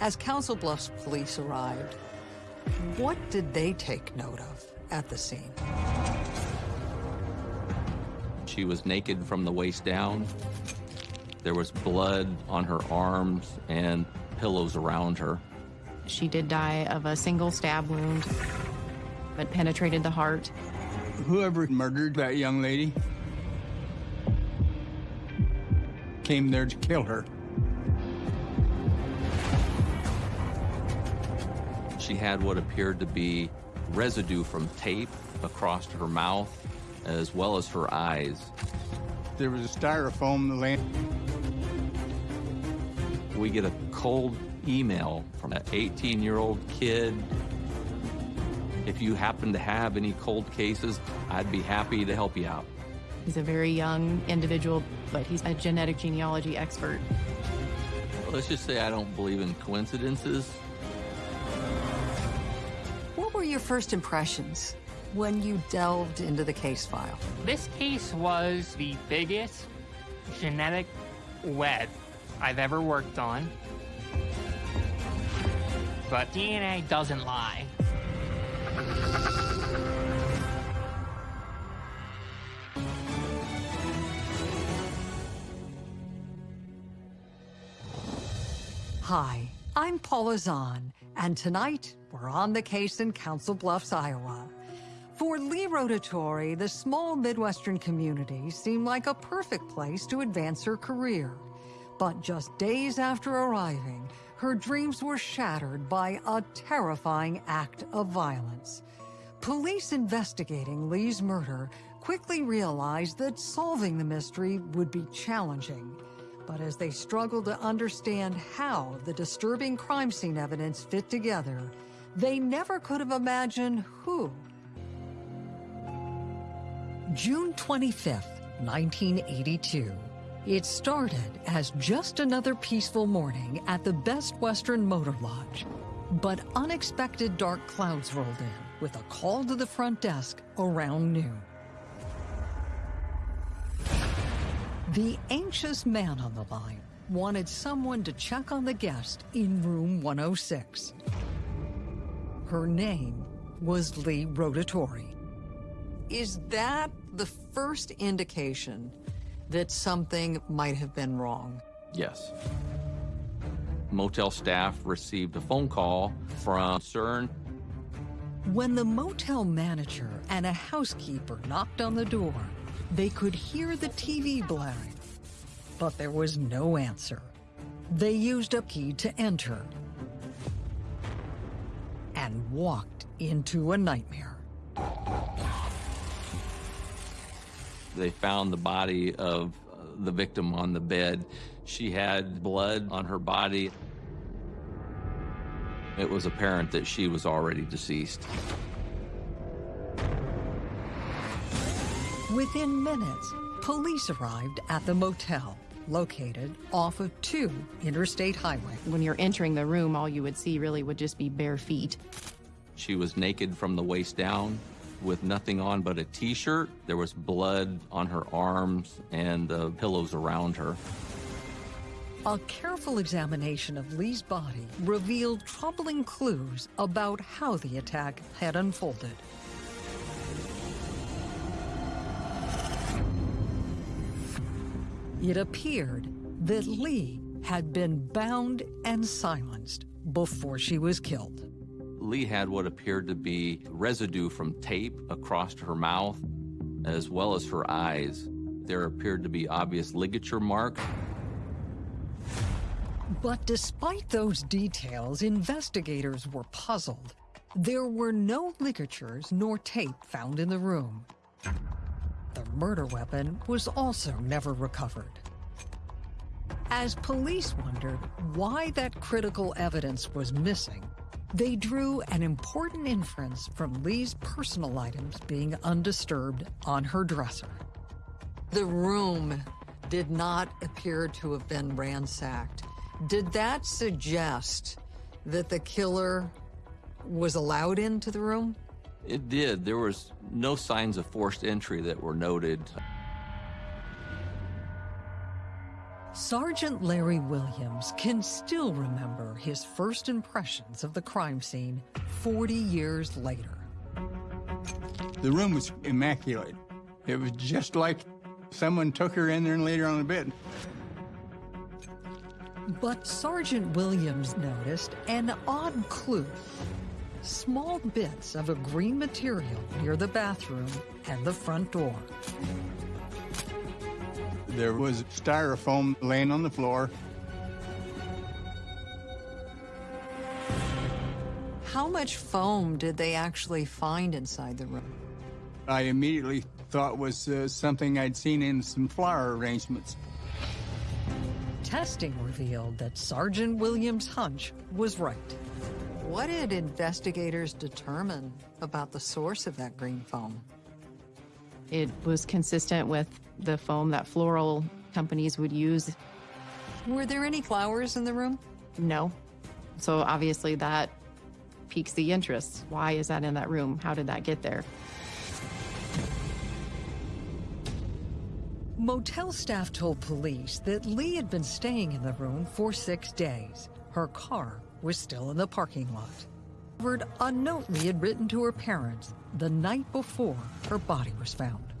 As Council Bluffs police arrived, what did they take note of at the scene? She was naked from the waist down. There was blood on her arms and pillows around her. She did die of a single stab wound that penetrated the heart. Whoever murdered that young lady came there to kill her. She had what appeared to be residue from tape across her mouth as well as her eyes. There was a styrofoam laying. We get a cold email from an 18-year-old kid. If you happen to have any cold cases, I'd be happy to help you out. He's a very young individual, but he's a genetic genealogy expert. Let's just say I don't believe in coincidences. First impressions when you delved into the case file? This case was the biggest genetic web I've ever worked on. But DNA doesn't lie. Hi, I'm Paula Zahn, and tonight we're on the case in Council Bluffs, Iowa. For Lee Rotatori, the small Midwestern community seemed like a perfect place to advance her career. But just days after arriving, her dreams were shattered by a terrifying act of violence. Police investigating Lee's murder quickly realized that solving the mystery would be challenging. But as they struggled to understand how the disturbing crime scene evidence fit together, they never could have imagined who. June 25th, 1982. It started as just another peaceful morning at the Best Western Motor Lodge. But unexpected dark clouds rolled in with a call to the front desk around noon. The anxious man on the line wanted someone to check on the guest in room 106. Her name was Lee Rotatori. Is that the first indication that something might have been wrong? Yes. Motel staff received a phone call from CERN. When the motel manager and a housekeeper knocked on the door, they could hear the TV blaring, but there was no answer. They used a key to enter and walked into a nightmare. They found the body of uh, the victim on the bed. She had blood on her body. It was apparent that she was already deceased. Within minutes, police arrived at the motel, located off of 2 Interstate Highway. When you're entering the room, all you would see really would just be bare feet. She was naked from the waist down with nothing on but a t-shirt. There was blood on her arms and the pillows around her. A careful examination of Lee's body revealed troubling clues about how the attack had unfolded. It appeared that Lee had been bound and silenced before she was killed. Lee had what appeared to be residue from tape across her mouth as well as her eyes. There appeared to be obvious ligature marks. But despite those details, investigators were puzzled. There were no ligatures nor tape found in the room. The murder weapon was also never recovered. As police wondered why that critical evidence was missing, they drew an important inference from Lee's personal items being undisturbed on her dresser. The room did not appear to have been ransacked. Did that suggest that the killer was allowed into the room? It did. There was no signs of forced entry that were noted. Sergeant Larry Williams can still remember his first impressions of the crime scene 40 years later. The room was immaculate. It was just like someone took her in there and laid her on the bed. But Sergeant Williams noticed an odd clue. Small bits of a green material near the bathroom and the front door. There was styrofoam laying on the floor. How much foam did they actually find inside the room? I immediately thought was uh, something I'd seen in some flower arrangements. Testing revealed that Sergeant Williams' hunch was right. What did investigators determine about the source of that green foam? It was consistent with the foam that floral companies would use. Were there any flowers in the room? No. So obviously that piques the interest. Why is that in that room? How did that get there? Motel staff told police that Lee had been staying in the room for six days. Her car was still in the parking lot. Covered a note Lee had written to her parents the night before her body was found.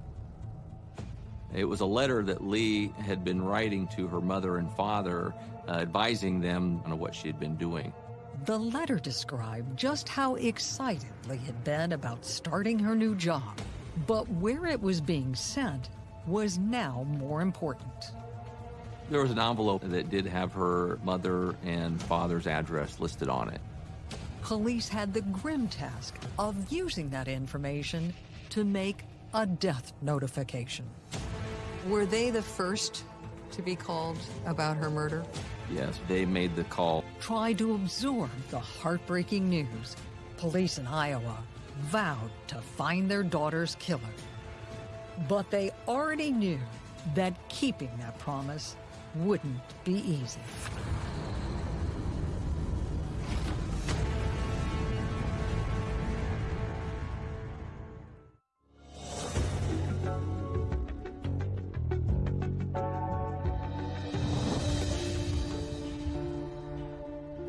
It was a letter that Lee had been writing to her mother and father, uh, advising them on what she had been doing. The letter described just how excited Lee had been about starting her new job. But where it was being sent was now more important. There was an envelope that did have her mother and father's address listed on it. Police had the grim task of using that information to make a death notification. Were they the first to be called about her murder? Yes, they made the call. Tried to absorb the heartbreaking news. Police in Iowa vowed to find their daughter's killer. But they already knew that keeping that promise wouldn't be easy.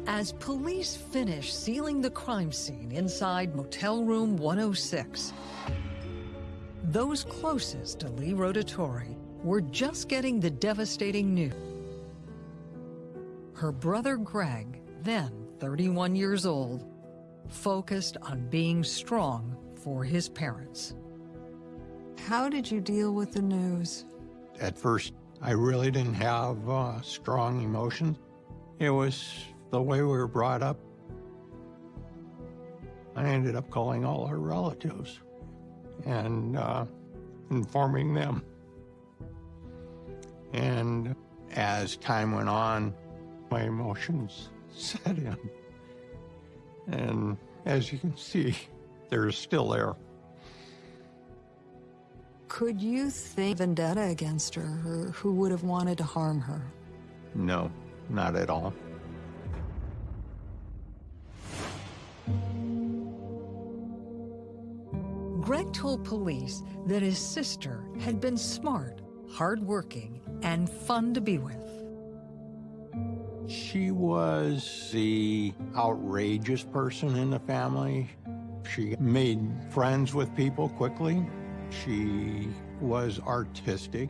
As police finish sealing the crime scene inside Motel Room 106, those closest to Lee Rotatori were just getting the devastating news. Her brother Greg, then 31 years old, focused on being strong for his parents. How did you deal with the news? At first, I really didn't have uh, strong emotions. It was the way we were brought up. I ended up calling all our relatives and uh, informing them. And as time went on, my emotions set in. And as you can see, they're still there. Could you think vendetta against her or who would have wanted to harm her? No, not at all. Greg told police that his sister had been smart, hardworking, and fun to be with. She was the outrageous person in the family. She made friends with people quickly. She was artistic.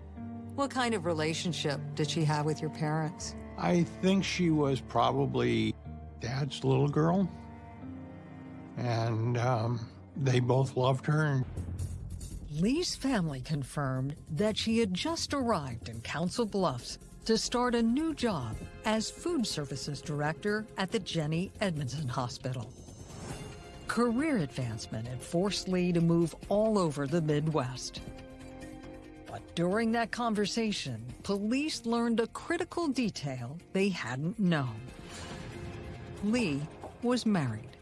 What kind of relationship did she have with your parents? I think she was probably dad's little girl. And um, they both loved her. Lee's family confirmed that she had just arrived in Council Bluffs to start a new job as food services director at the Jennie Edmundson Hospital. Career advancement had forced Lee to move all over the Midwest. But during that conversation, police learned a critical detail they hadn't known. Lee was married.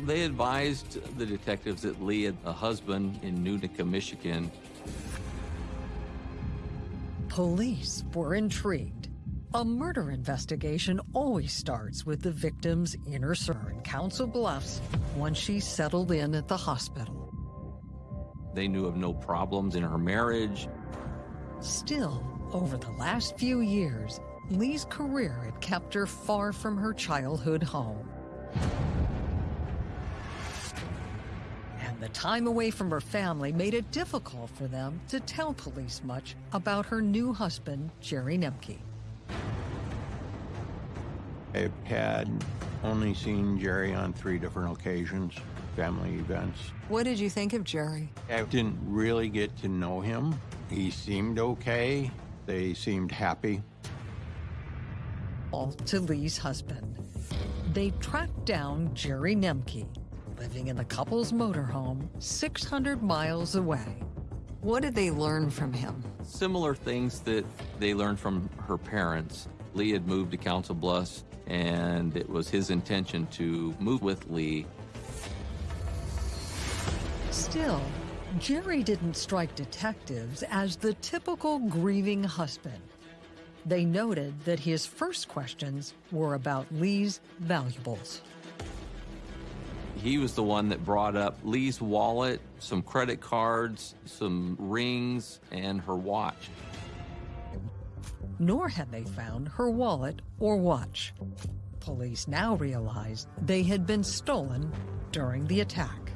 They advised the detectives that Lee had a husband in Nunica, Michigan. Police were intrigued. A murder investigation always starts with the victim's inner circle in Council Bluffs once she settled in at the hospital. They knew of no problems in her marriage. Still, Over the last few years, Lee's career had kept her far from her childhood home. The time away from her family made it difficult for them to tell police much about her new husband, Jerry Nemke. I had only seen Jerry on three different occasions, family events. What did you think of Jerry? I didn't really get to know him. He seemed okay. They seemed happy. All to Lee's husband. They tracked down Jerry Nemke, living in the couple's motorhome 600 miles away. What did they learn from him? Similar things that they learned from her parents. Lee had moved to Council Bluffs, and it was his intention to move with Lee. Still, Jerry didn't strike detectives as the typical grieving husband. They noted that his first questions were about Lee's valuables. He was the one that brought up Lee's wallet, some credit cards, some rings, and her watch. Nor had they found her wallet or watch. Police now realized they had been stolen during the attack.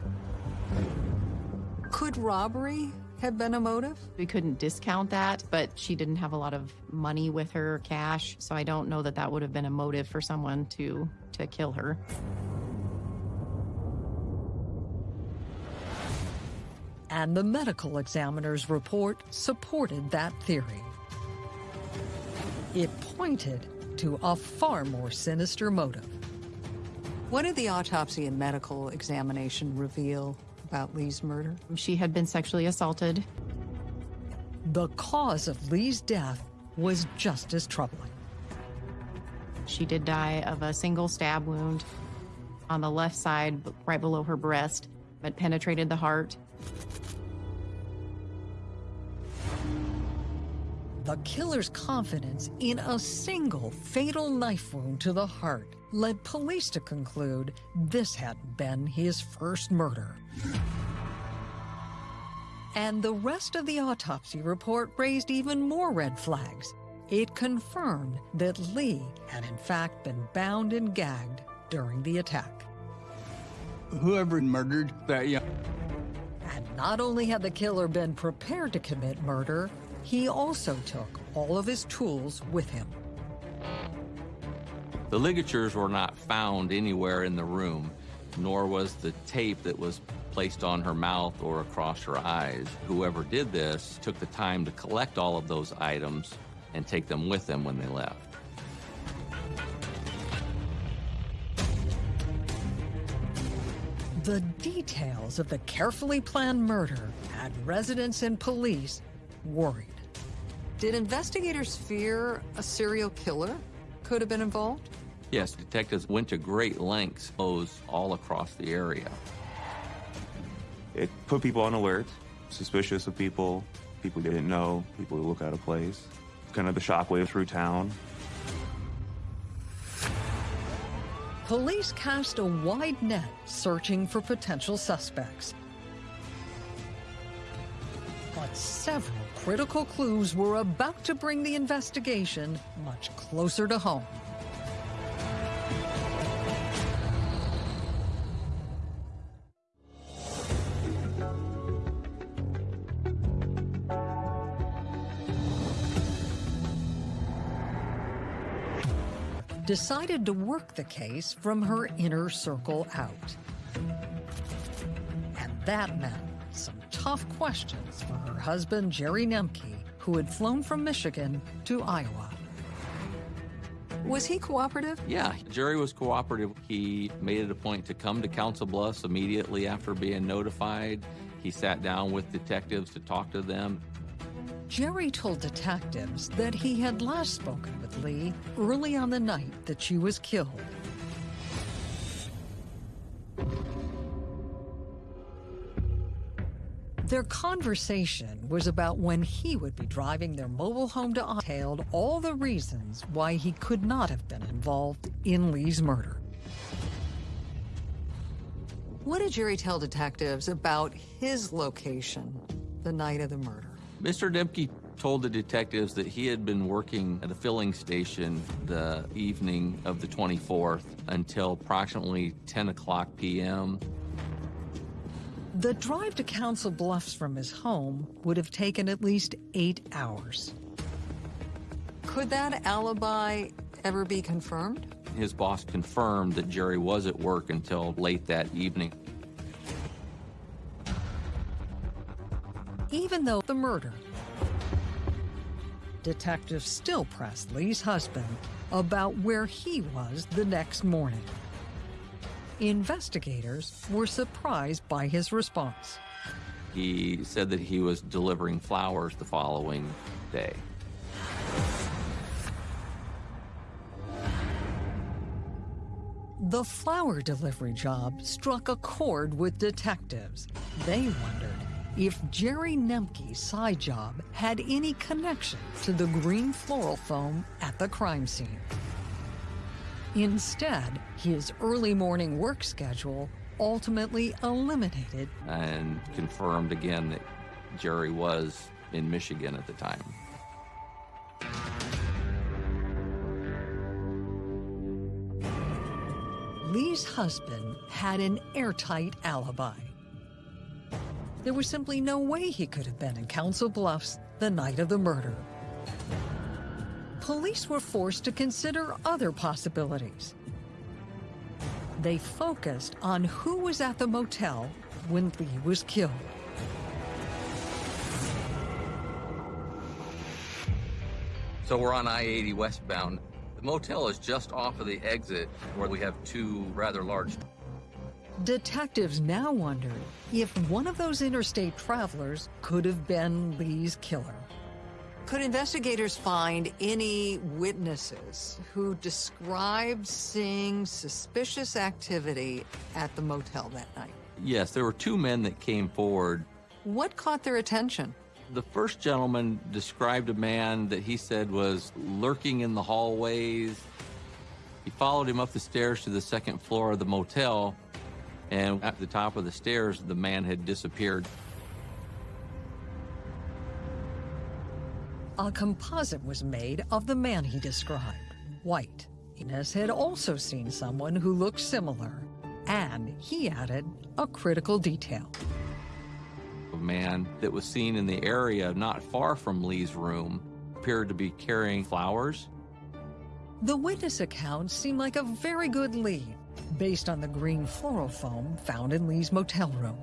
Could robbery have been a motive? We couldn't discount that, but she didn't have a lot of money with her, cash, so I don't know that that would have been a motive for someone to to kill her. And the medical examiner's report supported that theory. It pointed to a far more sinister motive. What did the autopsy and medical examination reveal about Lee's murder? She had been sexually assaulted. The cause of Lee's death was just as troubling. She did die of a single stab wound on the left side, right below her breast, that penetrated the heart. The killer's confidence in a single fatal knife wound to the heart led police to conclude this hadn't been his first murder. And the rest of the autopsy report raised even more red flags. It confirmed that Lee had in fact been bound and gagged during the attack. Whoever murdered that young not only had the killer been prepared to commit murder, he also took all of his tools with him. The ligatures were not found anywhere in the room, nor was the tape that was placed on her mouth or across her eyes. Whoever did this took the time to collect all of those items and take them with them when they left. The details of the carefully planned murder had residents and police worried. Did investigators fear a serial killer could have been involved? Yes, detectives went to great lengths, those all across the area. It put people on alert, suspicious of people, people they didn't know, people who look out of place. Kind of the shockwave through town. Police cast a wide net searching for potential suspects. But several critical clues were about to bring the investigation much closer to home. Decided to work the case from her inner circle out. And that meant some tough questions for her husband, Jerry Nemke, who had flown from Michigan to Iowa. Was he cooperative? Yeah, Jerry was cooperative. He made it a point to come to Council Bluffs immediately after being notified. He sat down with detectives to talk to them. Jerry told detectives that he had last spoken with Lee early on the night that she was killed. Their conversation was about when he would be driving their mobile home to detailed all the reasons why he could not have been involved in Lee's murder. What did Jerry tell detectives about his location the night of the murder? Mr. Dempke told the detectives that he had been working at a filling station the evening of the 24th until approximately 10 o'clock p.m. The drive to Council Bluffs from his home would have taken at least eight hours. Could that alibi ever be confirmed? His boss confirmed that Jerry was at work until late that evening. Even though the murder, detectives still pressed Lee's husband about where he was the next morning. Investigators were surprised by his response. He said that he was delivering flowers the following day. The flower delivery job struck a chord with detectives. They wondered if Jerry Nemke's side job had any connection to the green floral foam at the crime scene. Instead, his early morning work schedule ultimately eliminated and confirmed again that Jerry was in Michigan at the time. Lee's husband had an airtight alibi. There was simply no way he could have been in Council Bluffs the night of the murder. Police were forced to consider other possibilities. They focused on who was at the motel when Lee was killed. So we're on I-80 westbound. The motel is just off of the exit where we have two rather large Detectives now wonder if one of those interstate travelers could have been Lee's killer. Could investigators find any witnesses who described seeing suspicious activity at the motel that night? Yes, there were two men that came forward. What caught their attention? The first gentleman described a man that he said was lurking in the hallways. He followed him up the stairs to the second floor of the motel, and at the top of the stairs, the man had disappeared. A composite was made of the man he described, White. Inez had also seen someone who looked similar, and he added a critical detail. A man that was seen in the area not far from Lee's room appeared to be carrying flowers. The witness accounts seem like a very good lead, based on the green floral foam found in Lee's motel room.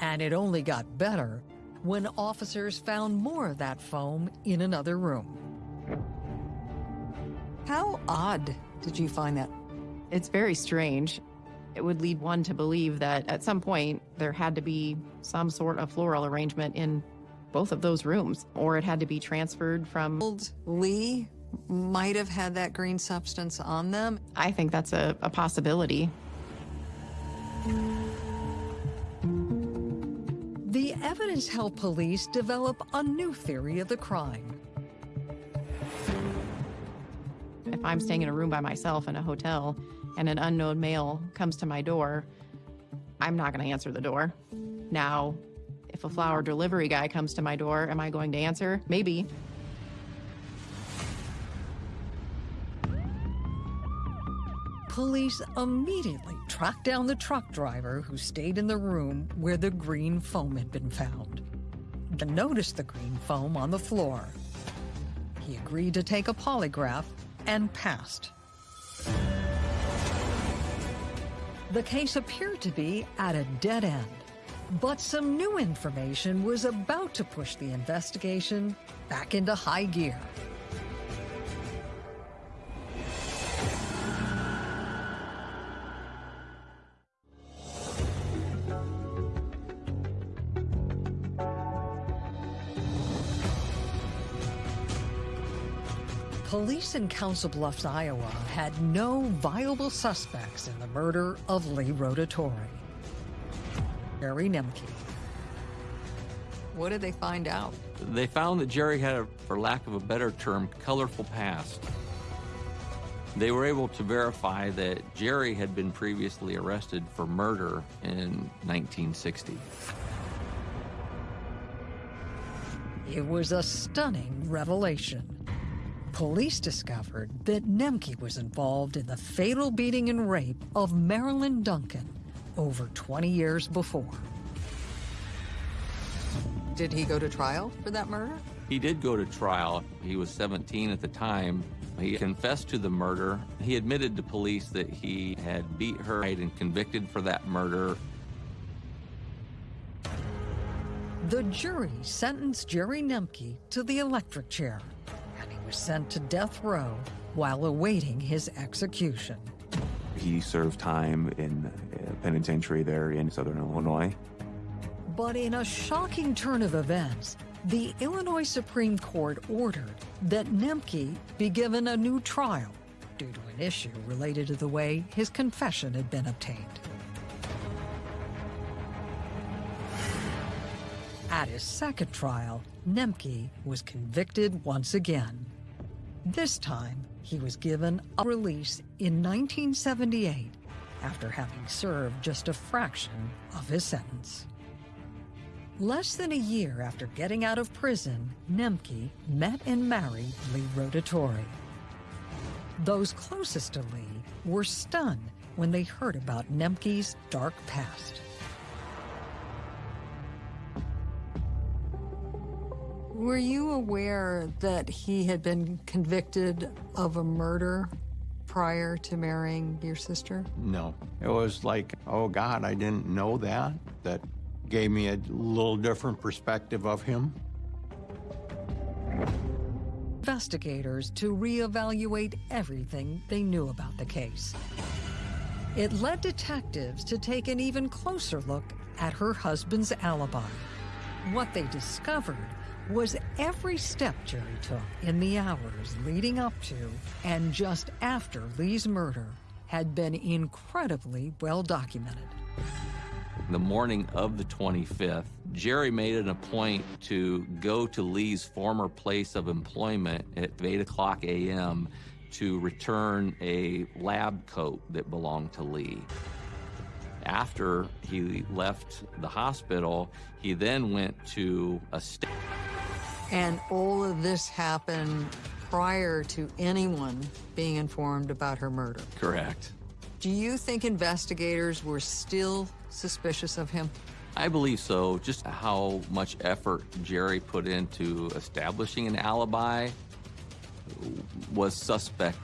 And it only got better when officers found more of that foam in another room. How odd did you find that? It's very strange. It would lead one to believe that at some point there had to be some sort of floral arrangement in both of those rooms, or it had to be transferred from. Lee might have had that green substance on them. I think that's a, a possibility. The evidence helped police develop a new theory of the crime. If I'm staying in a room by myself in a hotel and an unknown male comes to my door, I'm not going to answer the door. Now, if a flower delivery guy comes to my door, am I going to answer? Maybe. Police immediately tracked down the truck driver who stayed in the room where the green foam had been found. They noticed the green foam on the floor. He agreed to take a polygraph and passed. The case appeared to be at a dead end, but some new information was about to push the investigation back into high gear. Police in Council Bluffs, Iowa had no viable suspects in the murder of Lee Rotatori. Jerry Nemke. What did they find out? They found that Jerry had, a, for lack of a better term, colorful past. They were able to verify that Jerry had been previously arrested for murder in 1960. It was a stunning revelation. Police discovered that Nemke was involved in the fatal beating and rape of Marilyn Duncan over 20 years before. Did he go to trial for that murder? He did go to trial. He was 17 at the time. He confessed to the murder. He admitted to police that he had beat her and convicted for that murder. The jury sentenced Jerry Nemke to the electric chair, sent to death row while awaiting his execution. He served time in a penitentiary there in southern Illinois. But in a shocking turn of events, the Illinois Supreme Court ordered that Nemke be given a new trial due to an issue related to the way his confession had been obtained. At his second trial, Nemke was convicted once again. This time, he was given a release in 1978 after having served just a fraction of his sentence. Less than a year after getting out of prison, Nemke met and married Lee Rotatori. Those closest to Lee were stunned when they heard about Nemke's dark past. Were you aware that he had been convicted of a murder prior to marrying your sister? No. It was like, oh God, I didn't know that. That gave me a little different perspective of him. Investigators to reevaluate everything they knew about the case. It led detectives to take an even closer look at her husband's alibi. What they discovered was every step Jerry took in the hours leading up to and just after Lee's murder had been incredibly well documented. The morning of the 25th, Jerry made it a point to go to Lee's former place of employment at 8 o'clock a.m. to return a lab coat that belonged to Lee. After he left the hospital, he then went to a state. And all of this happened prior to anyone being informed about her murder. Correct. Do you think investigators were still suspicious of him? I believe so. Just how much effort Jerry put into establishing an alibi was suspect.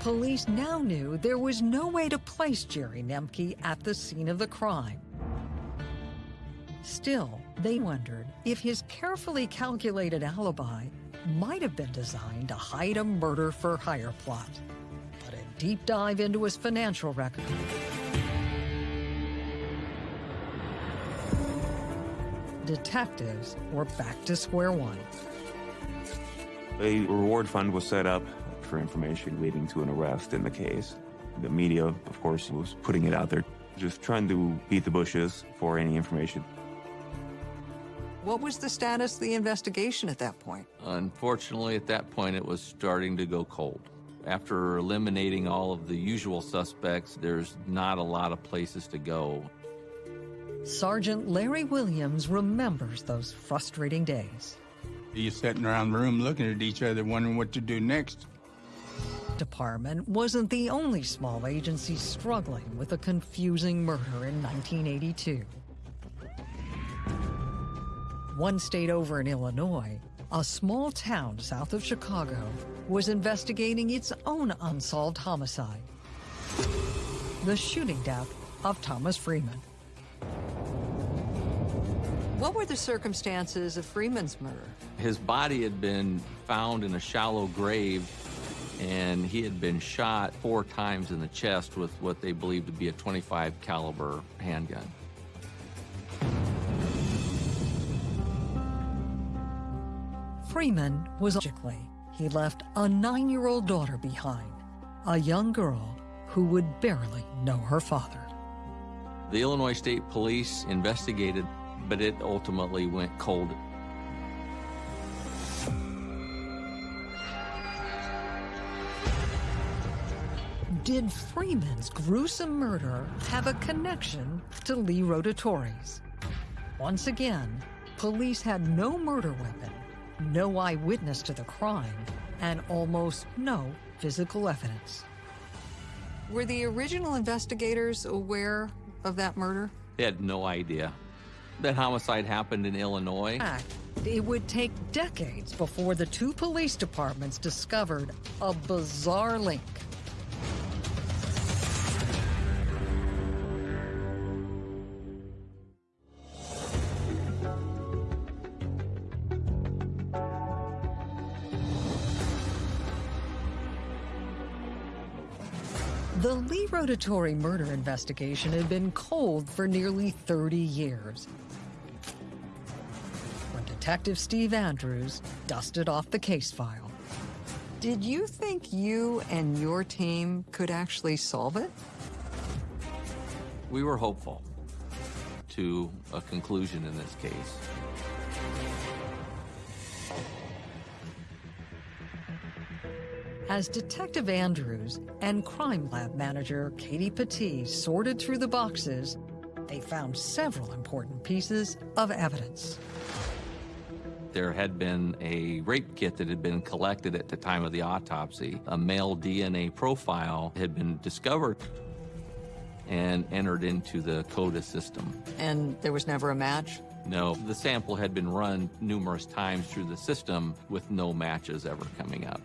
Police now knew there was no way to place Jerry Nemke at the scene of the crime. Still, they wondered if his carefully calculated alibi might have been designed to hide a murder for hire plot. But a deep dive into his financial record detectives were back to square one. A reward fund was set up for information leading to an arrest in the case. The media, of course, was putting it out there, just trying to beat the bushes for any information. What was the status of the investigation at that point? Unfortunately, at that point, it was starting to go cold. After eliminating all of the usual suspects, there's not a lot of places to go. Sergeant Larry Williams remembers those frustrating days. You're sitting around the room looking at each other, wondering what to do next. Department wasn't the only small agency struggling with a confusing murder in 1982. One state over in Illinois, a small town south of Chicago was investigating its own unsolved homicide. The shooting death of Thomas Freeman. What were the circumstances of Freeman's murder? His body had been found in a shallow grave, and he had been shot four times in the chest with what they believed to be a 25 caliber handgun. Freeman was logically, he left a nine-year-old daughter behind, a young girl who would barely know her father. The Illinois State Police investigated, but it ultimately went cold. Did Freeman's gruesome murder have a connection to Lee Rotatori's? Once again, police had no murder weapon, no eyewitness to the crime, and almost no physical evidence. Were the original investigators aware of that murder? They had no idea. That homicide happened in Illinois. In fact, it would take decades before the two police departments discovered a bizarre link. Lee murder investigation had been cold for nearly 30 years. When Detective Steve Andrews dusted off the case file. Did you think you and your team could actually solve it? We were hopeful to a conclusion in this case. As Detective Andrews and Crime Lab Manager Katie Petit sorted through the boxes, they found several important pieces of evidence. There had been a rape kit that had been collected at the time of the autopsy. A male DNA profile had been discovered and entered into the CODIS system. And there was never a match? No, the sample had been run numerous times through the system with no matches ever coming up.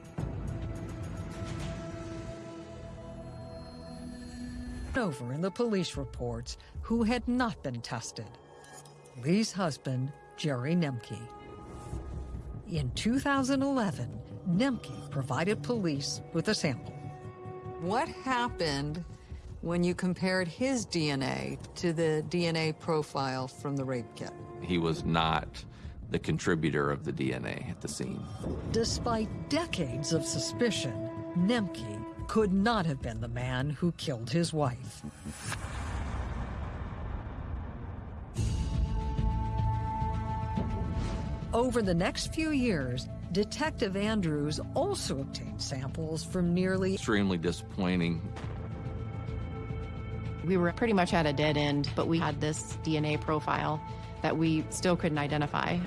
Over in the police reports who had not been tested. Lee's husband, Jerry Nemke. In 2011, Nemke provided police with a sample. What happened when you compared his DNA to the DNA profile from the rape kit? He was not the contributor of the DNA at the scene. Despite decades of suspicion, Nemke could not have been the man who killed his wife. Over the next few years, Detective Andrews also obtained samples from nearly... Extremely disappointing. We were pretty much at a dead end, but we had this DNA profile that we still couldn't identify.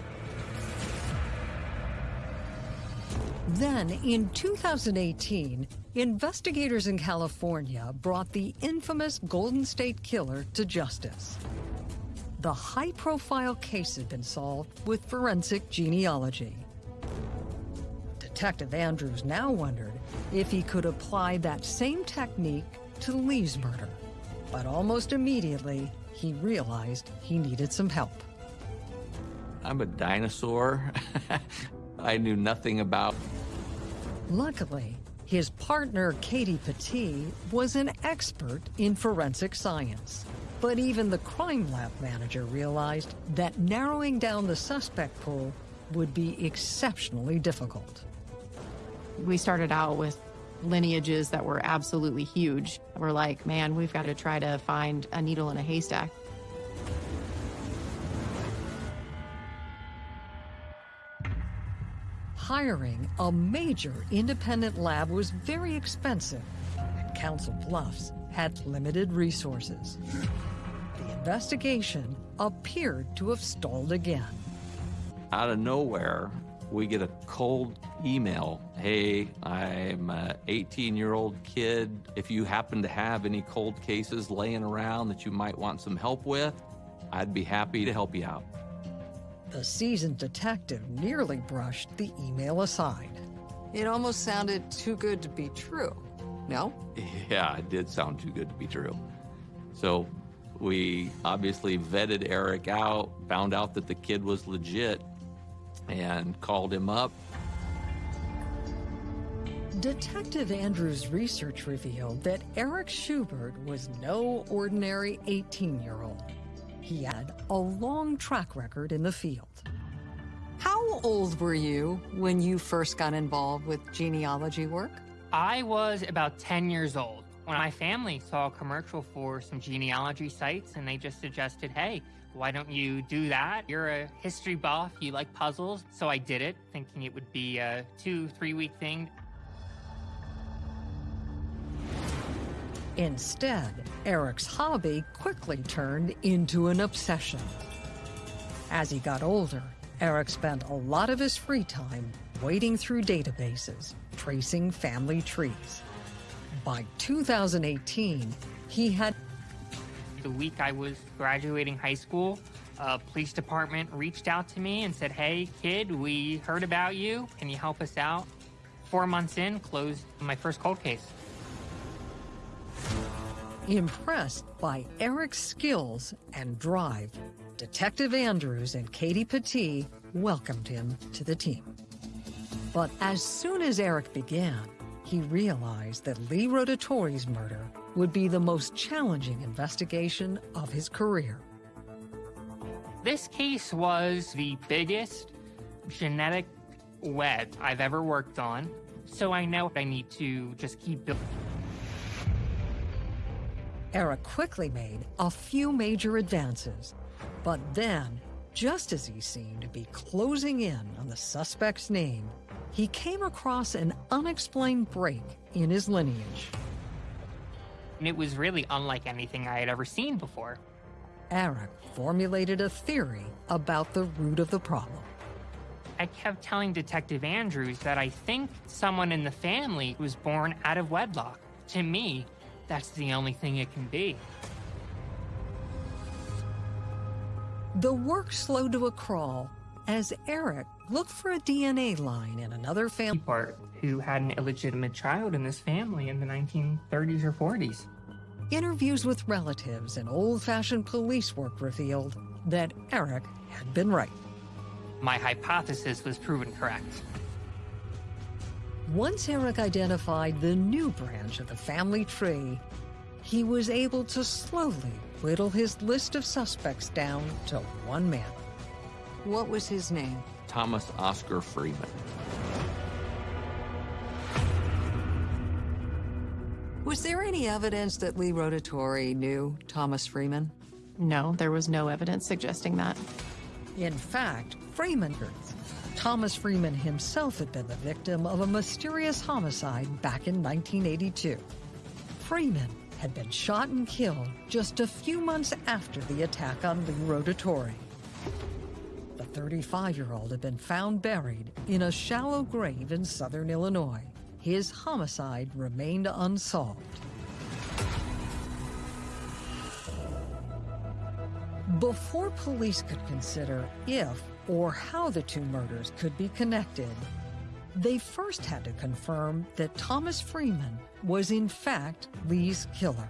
Then, in 2018, investigators in California brought the infamous Golden State Killer to justice. The high-profile case had been solved with forensic genealogy. Detective Andrews now wondered if he could apply that same technique to Lee's murder. But almost immediately, he realized he needed some help. I'm a dinosaur. I knew nothing about. Luckily, his partner, Katie Petit, was an expert in forensic science. But even the crime lab manager realized that narrowing down the suspect pool would be exceptionally difficult. We started out with lineages that were absolutely huge. We're like, man, we've got to try to find a needle in a haystack. Hiring a major independent lab was very expensive, and Council Bluffs had limited resources. The investigation appeared to have stalled again. Out of nowhere, we get a cold email. Hey, I'm an 18 year old kid. If you happen to have any cold cases laying around that you might want some help with, I'd be happy to help you out. The seasoned detective nearly brushed the email aside. It almost sounded too good to be true. No? Yeah, it did sound too good to be true. So we obviously vetted Eric out, found out that the kid was legit, and called him up. Detective Andrews' research revealed that Eric Schubert was no ordinary 18 year old. He had a long track record in the field. How old were you when you first got involved with genealogy work? I was about 10 years old when my family saw a commercial for some genealogy sites and they just suggested, hey, why don't you do that? You're a history buff, you like puzzles. So I did it, thinking it would be a two, three week thing. Instead, Eric's hobby quickly turned into an obsession. As he got older, Eric spent a lot of his free time wading through databases, tracing family trees. By 2018, he had The week I was graduating high school, a police department reached out to me and said, Hey, kid, we heard about you. Can you help us out? Four months in, closed my first cold case. Impressed by Eric's skills and drive, Detective Andrews and Katie Petit welcomed him to the team. But as soon as Eric began, he realized that Lee Rotatori's murder would be the most challenging investigation of his career. This case was the biggest genetic web I've ever worked on, so I know I need to just keep building. Eric quickly made a few major advances, but then, just as he seemed to be closing in on the suspect's name, he came across an unexplained break in his lineage. And it was really unlike anything I had ever seen before. Eric formulated a theory about the root of the problem. I kept telling Detective Andrews that I think someone in the family was born out of wedlock. To me, that's the only thing it can be. The work slowed to a crawl as Eric looked for a DNA line in another family. Part who had an illegitimate child in this family in the 1930s or 40s. Interviews with relatives and old-fashioned police work revealed that Eric had been right. My hypothesis was proven correct. Once Eric identified the new branch of the family tree, he was able to slowly whittle his list of suspects down to one man. What was his name? Thomas Oscar Freeman. Was there any evidence that Lee Rotatori knew Thomas Freeman? No, there was no evidence suggesting that. In fact, Freeman, Thomas Freeman himself had been the victim of a mysterious homicide back in 1982. Freeman had been shot and killed just a few months after the attack on Lee Rotatori. The 35-year-old had been found buried in a shallow grave in southern Illinois. His homicide remained unsolved. Before police could consider if or how the two murders could be connected, they first had to confirm that Thomas Freeman was in fact Lee's killer.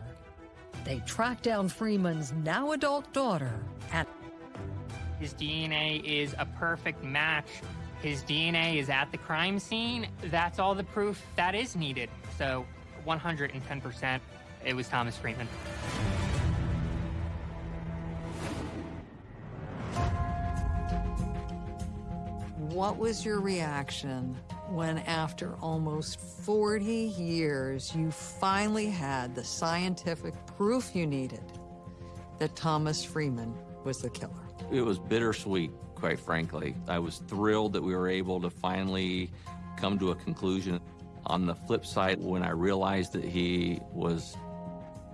They tracked down Freeman's now adult daughter and His DNA is a perfect match. His DNA is at the crime scene. That's all the proof that is needed. So 110%, it was Thomas Freeman. What was your reaction when, after almost 40 years, you finally had the scientific proof you needed that Thomas Freeman was the killer? It was bittersweet, quite frankly. I was thrilled that we were able to finally come to a conclusion. On the flip side, when I realized that he was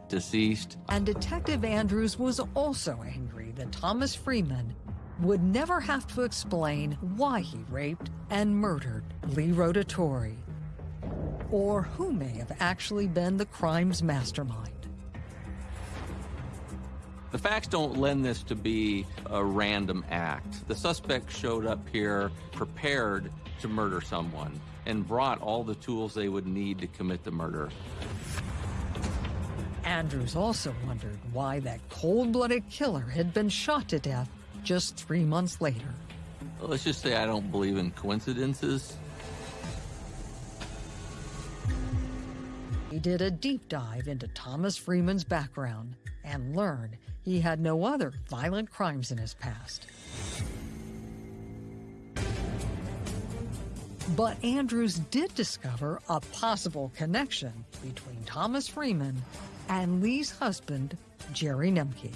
deceased, And Detective Andrews was also angry that Thomas Freeman would never have to explain why he raped and murdered Lee Rotatori, or who may have actually been the crime's mastermind. The facts don't lend this to be a random act. The suspect showed up here prepared to murder someone and brought all the tools they would need to commit the murder. Andrews also wondered why that cold-blooded killer had been shot to death just three months later. Let's just say I don't believe in coincidences. He did a deep dive into Thomas Freeman's background and learned he had no other violent crimes in his past. But Andrews did discover a possible connection between Thomas Freeman and Lee's husband, Jerry Nemke.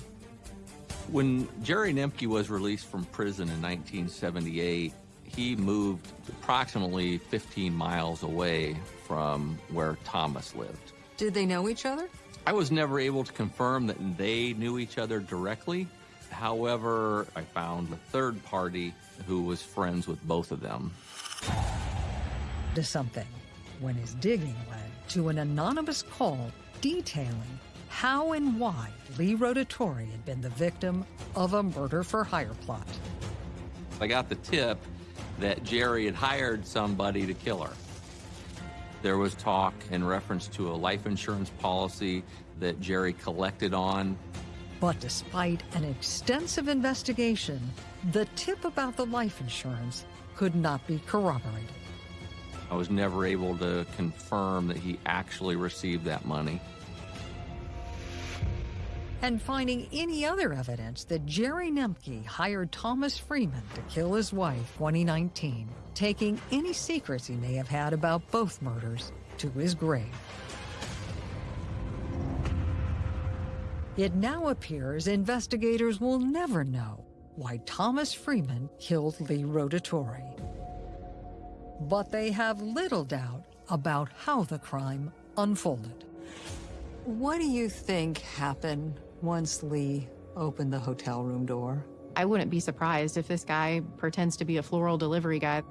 When Jerry Nemke was released from prison in 1978, he moved approximately 15 miles away from where Thomas lived. Did they know each other? I was never able to confirm that they knew each other directly, However, I found a third party who was friends with both of them. To something when his digging led to an anonymous call detailing how and why Lee Rotatori had been the victim of a murder for hire plot. I got the tip that Jerry had hired somebody to kill her. There was talk in reference to a life insurance policy that Jerry collected on. But despite an extensive investigation, the tip about the life insurance could not be corroborated. I was never able to confirm that he actually received that money. And finding any other evidence that Jerry Nemke hired Thomas Freeman to kill his wife 2019, taking any secrets he may have had about both murders to his grave. It now appears investigators will never know why Thomas Freeman killed Lee Rotatori. But they have little doubt about how the crime unfolded. What do you think happened once Lee opened the hotel room door? I wouldn't be surprised if this guy pretends to be a floral delivery guy.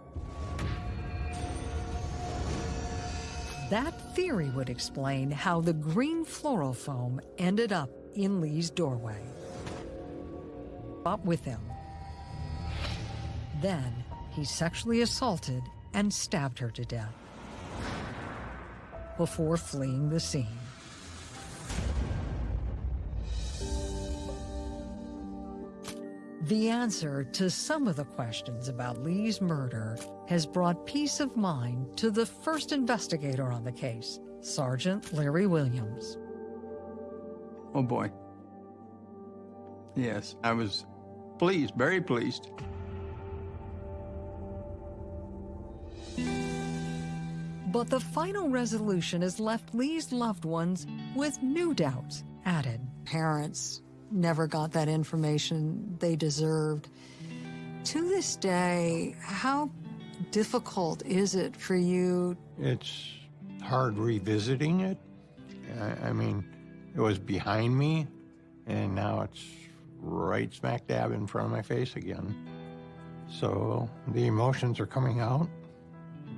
That theory would explain how the green floral foam ended up in Lee's doorway. Up with him. Then he sexually assaulted and stabbed her to death before fleeing the scene. The answer to some of the questions about Lee's murder has brought peace of mind to the first investigator on the case, Sergeant Larry Williams. Oh boy. Yes, I was pleased, very pleased. But the final resolution has left Lee's loved ones with new doubts added. Parents never got that information they deserved. To this day, how difficult is it for you? It's hard revisiting it. I, I mean, it was behind me, and now it's right smack dab in front of my face again. So the emotions are coming out.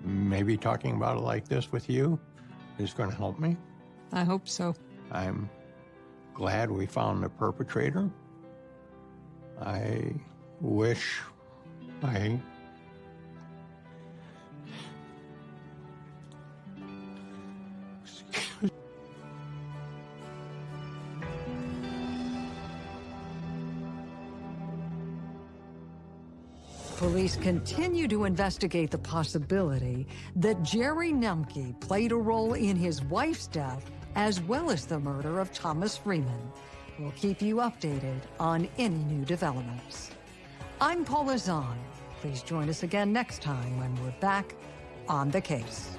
Maybe talking about it like this with you is going to help me. I hope so. I'm glad we found the perpetrator. I wish I Police continue to investigate the possibility that Jerry Nemke played a role in his wife's death as well as the murder of Thomas Freeman. We'll keep you updated on any new developments. I'm Paula Zahn. Please join us again next time when we're back on the case.